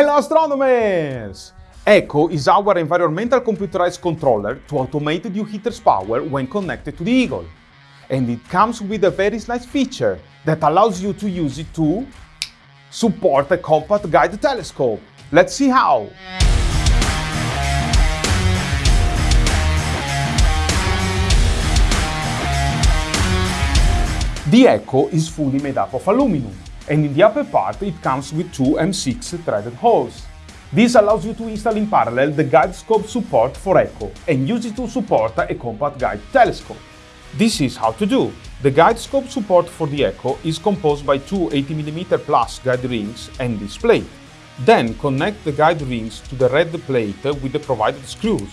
Hello astronomers! ECCO is our environmental computerized controller to automate the heater's power when connected to the Eagle. And it comes with a very nice feature that allows you to use it to support a compact guide telescope. Let's see how! The ECCO is fully made up of aluminum, and in the upper part it comes with two M6 threaded holes. This allows you to install in parallel the guide scope support for ECCO and use it to support a compact guide telescope. This is how to do. The guide scope support for the ECCO is composed by two 80mm plus guide rings and this plate. Then connect the guide rings to the red plate with the provided screws.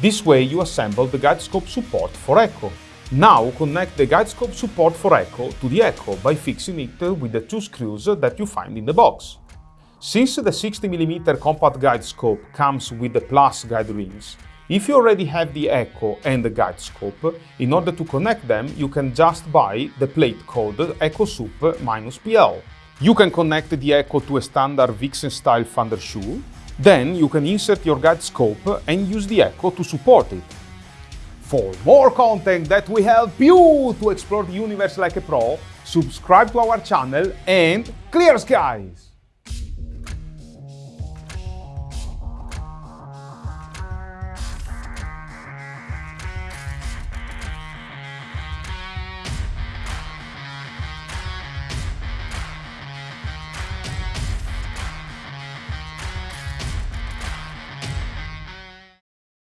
This way you assemble the guide scope support for ECCO. Now connect the guide scope support for ECCO to the ECCO by fixing it with the two screws that you find in the box. Since the 60mm compact guide scope comes with the plus guide rings, if you already have the ECCO and the guide scope, in order to connect them you can just buy the plate called EchoSup-PL. You can connect the ECCO to a standard Vixen style finder shoe, then you can insert your guide scope and use the ECCO to support it. For more content that will help you to explore the universe like a pro, subscribe to our channel and clear skies!